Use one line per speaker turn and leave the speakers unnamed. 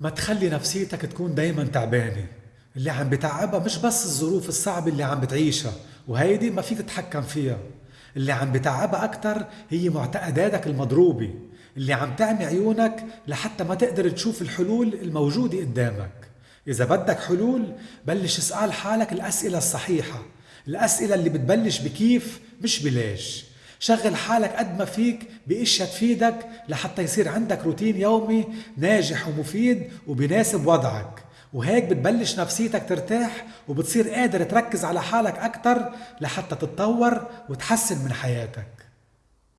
ما تخلي نفسيتك تكون دايما تعبانة. اللي عم بتعبها مش بس الظروف الصعبة اللي عم بتعيشها وهيدي ما فيك تتحكم فيها. اللي عم بتعبها أكتر هي معتقداتك المضروبة اللي عم تعمي عيونك لحتى ما تقدر تشوف الحلول الموجودة قدامك. إذا بدك حلول بلش اسأل حالك الأسئلة الصحيحة. الأسئلة اللي بتبلش بكيف مش بليش. شغل حالك قد ما فيك باشياء تفيدك لحتى يصير عندك روتين يومي ناجح ومفيد وبناسب وضعك. وهيك بتبلش نفسيتك ترتاح وبتصير قادر تركز على حالك أكتر لحتى تتطور وتحسن من حياتك.